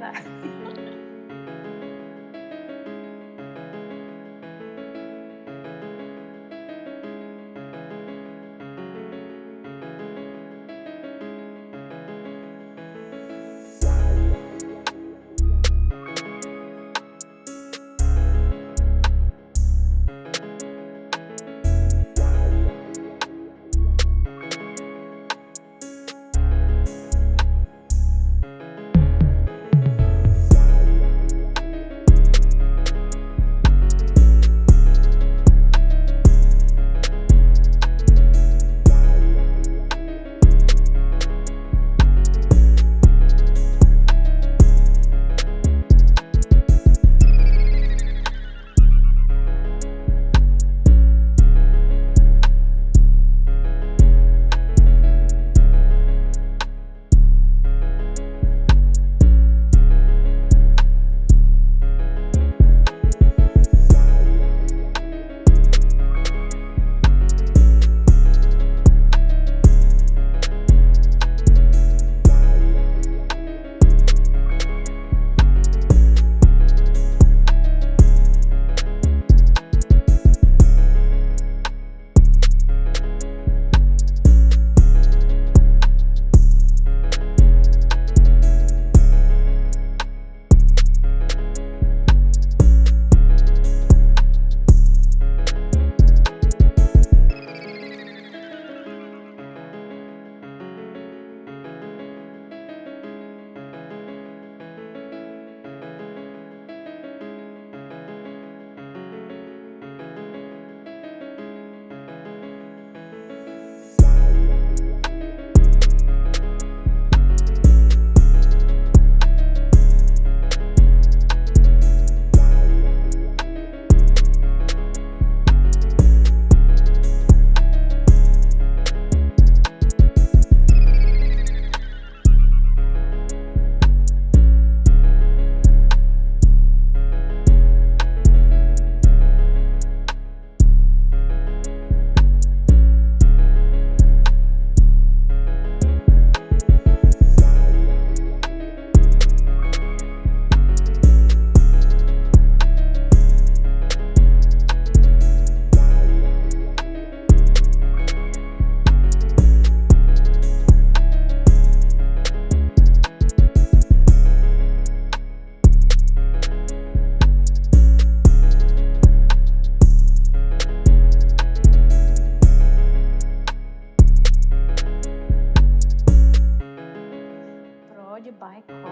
拜 my